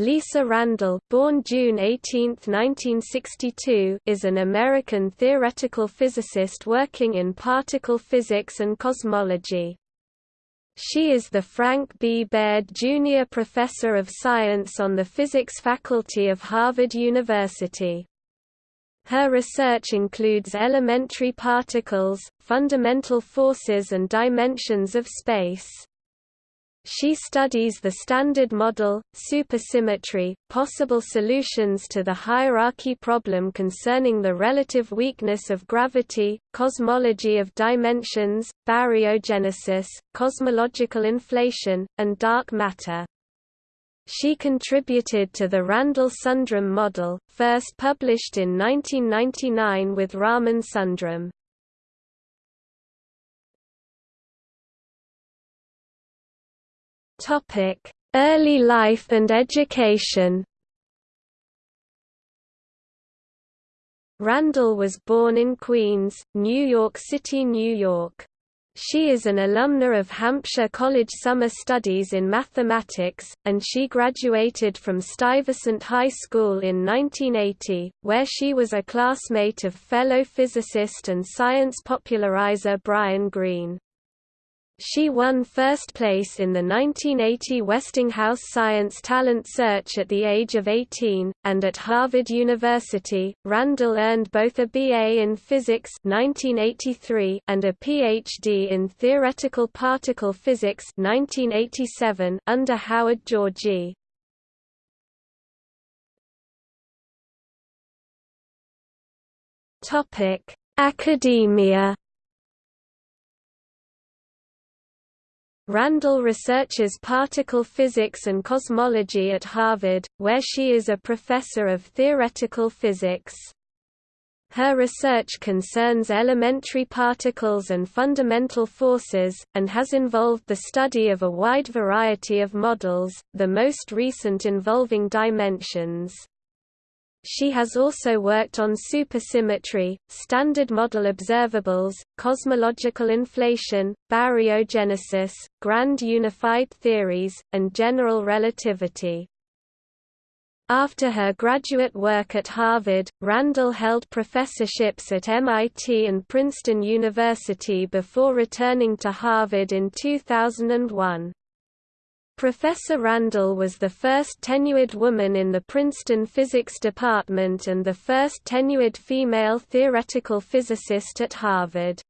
Lisa Randall born June 18, 1962, is an American theoretical physicist working in particle physics and cosmology. She is the Frank B. Baird Jr. Professor of Science on the Physics faculty of Harvard University. Her research includes elementary particles, fundamental forces and dimensions of space. She studies the Standard Model, supersymmetry, possible solutions to the hierarchy problem concerning the relative weakness of gravity, cosmology of dimensions, baryogenesis, cosmological inflation, and dark matter. She contributed to the Randall-Sundrum model, first published in 1999 with Raman Sundrum. Topic: Early life and education. Randall was born in Queens, New York City, New York. She is an alumna of Hampshire College Summer Studies in Mathematics, and she graduated from Stuyvesant High School in 1980, where she was a classmate of fellow physicist and science popularizer Brian Greene. She won first place in the 1980 Westinghouse Science Talent Search at the age of 18, and at Harvard University, Randall earned both a BA in Physics 1983 and a PhD in Theoretical Particle Physics 1987 under Howard Georgi. Academia Randall researches particle physics and cosmology at Harvard, where she is a professor of theoretical physics. Her research concerns elementary particles and fundamental forces, and has involved the study of a wide variety of models, the most recent involving dimensions. She has also worked on supersymmetry, standard model observables, cosmological inflation, baryogenesis, grand unified theories, and general relativity. After her graduate work at Harvard, Randall held professorships at MIT and Princeton University before returning to Harvard in 2001. Professor Randall was the first tenured woman in the Princeton Physics Department and the first tenured female theoretical physicist at Harvard.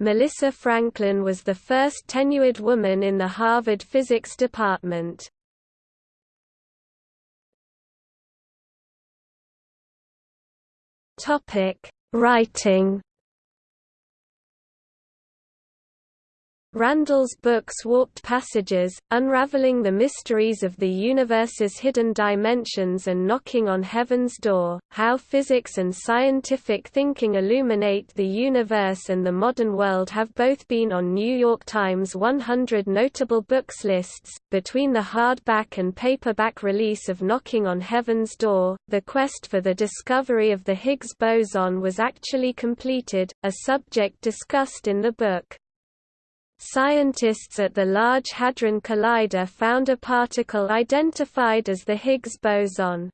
Melissa Franklin was the first tenured woman in the Harvard Physics Department. Writing Randall's books Warped Passages, Unraveling the Mysteries of the Universe's Hidden Dimensions and Knocking on Heaven's Door, How Physics and Scientific Thinking Illuminate the Universe and the Modern World have both been on New York Times 100 Notable Books lists. Between the hardback and paperback release of Knocking on Heaven's Door, the quest for the discovery of the Higgs boson was actually completed, a subject discussed in the book. Scientists at the Large Hadron Collider found a particle identified as the Higgs boson.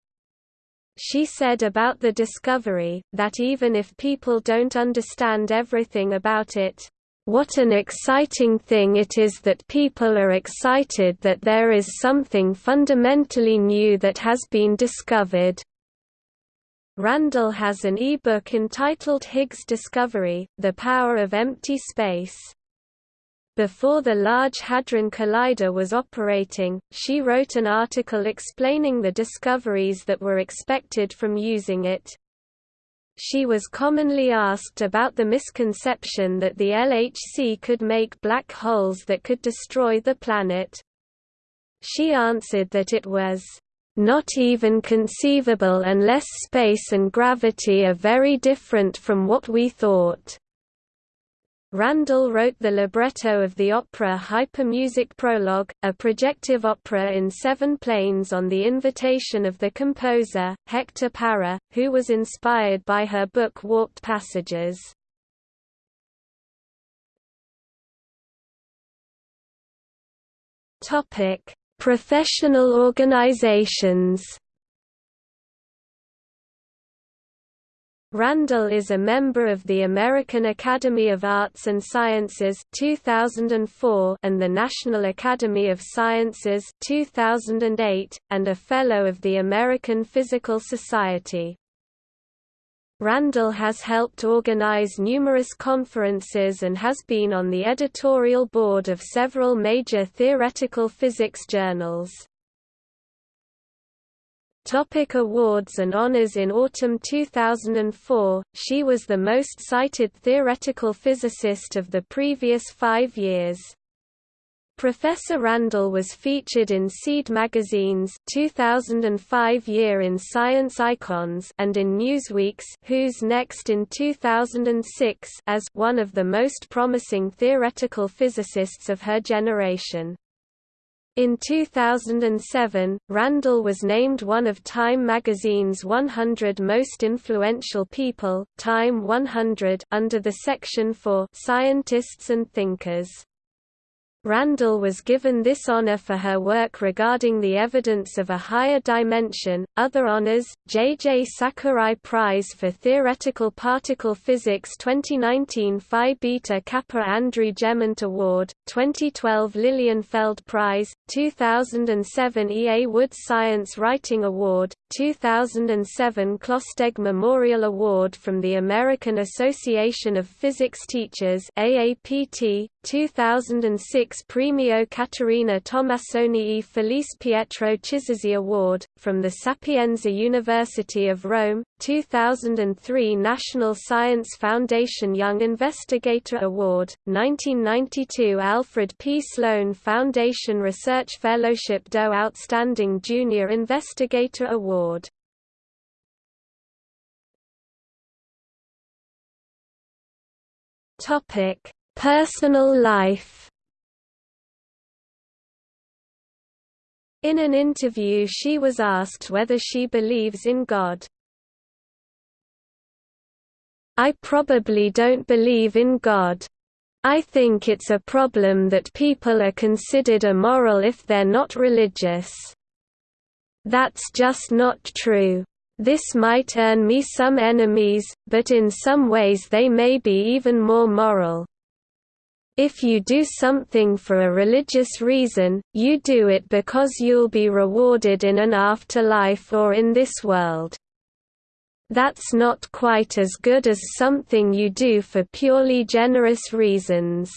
She said about the discovery, that even if people don't understand everything about it, what an exciting thing it is that people are excited that there is something fundamentally new that has been discovered. Randall has an e-book entitled Higgs Discovery, The Power of Empty Space. Before the Large Hadron Collider was operating, she wrote an article explaining the discoveries that were expected from using it. She was commonly asked about the misconception that the LHC could make black holes that could destroy the planet. She answered that it was not even conceivable unless space and gravity are very different from what we thought. Randall wrote the libretto of the opera Hypermusic Prologue, a projective opera in seven planes on the invitation of the composer, Hector Parra, who was inspired by her book Warped Passages. Professional organizations Randall is a member of the American Academy of Arts and Sciences 2004 and the National Academy of Sciences 2008, and a Fellow of the American Physical Society. Randall has helped organize numerous conferences and has been on the editorial board of several major theoretical physics journals. Topic awards and honors In autumn 2004, she was the most cited theoretical physicist of the previous five years. Professor Randall was featured in Seed Magazine's 2005 Year in Science Icons and in Newsweek's Who's Next in 2006 as one of the most promising theoretical physicists of her generation. In 2007, Randall was named one of Time magazine's 100 most influential people, Time 100, under the section for scientists and thinkers. Randall was given this honor for her work regarding the evidence of a higher dimension. Other honors: J. J. Sakurai Prize for Theoretical Particle Physics 2019 Phi Beta Kappa Andrew Gemant Award, 2012 Lilienfeld Prize, 2007 E. A. Wood Science Writing Award, 2007 Klopsteg Memorial Award from the American Association of Physics Teachers AAPT, 2006 Premio Caterina Tomassoni e Felice Pietro Chisesi Award, from the Sapienza University of Rome, 2003 National Science Foundation Young Investigator Award, 1992 Alfred P. Sloan Foundation Research Fellowship DOE Outstanding Junior Investigator Award. Topic: Personal life In an interview she was asked whether she believes in God. I probably don't believe in God. I think it's a problem that people are considered immoral if they're not religious. That's just not true. This might earn me some enemies, but in some ways they may be even more moral. If you do something for a religious reason, you do it because you'll be rewarded in an afterlife or in this world. That's not quite as good as something you do for purely generous reasons.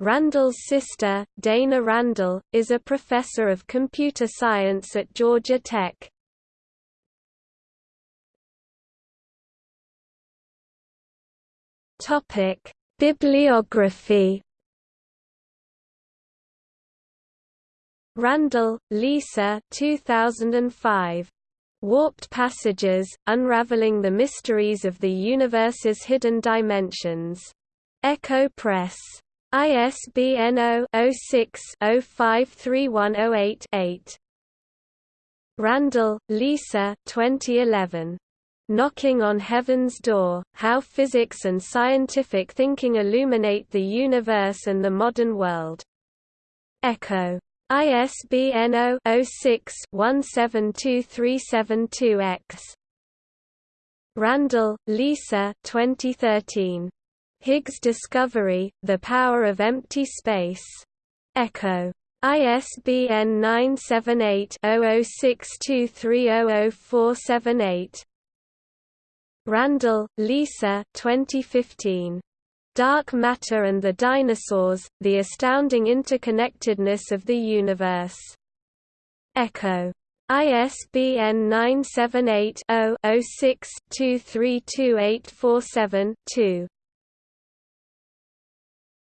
Randall's sister, Dana Randall, is a professor of computer science at Georgia Tech. Topic: Bibliography Randall, Lisa 2005. Warped Passages, Unraveling the Mysteries of the Universe's Hidden Dimensions. Ecco Press. ISBN 0-06-053108-8. Randall, Lisa 2011. Knocking on Heaven's Door, How Physics and Scientific Thinking Illuminate the Universe and the Modern World. Ecco. ISBN 0-06-172372-X. Randall, Lisa 2013. Higgs Discovery, The Power of Empty Space. Ecco. ISBN 978 0062300478. Randall, Lisa 2015. Dark Matter and the Dinosaurs, The Astounding Interconnectedness of the Universe. Ecco. ISBN 978 0 6 232847 2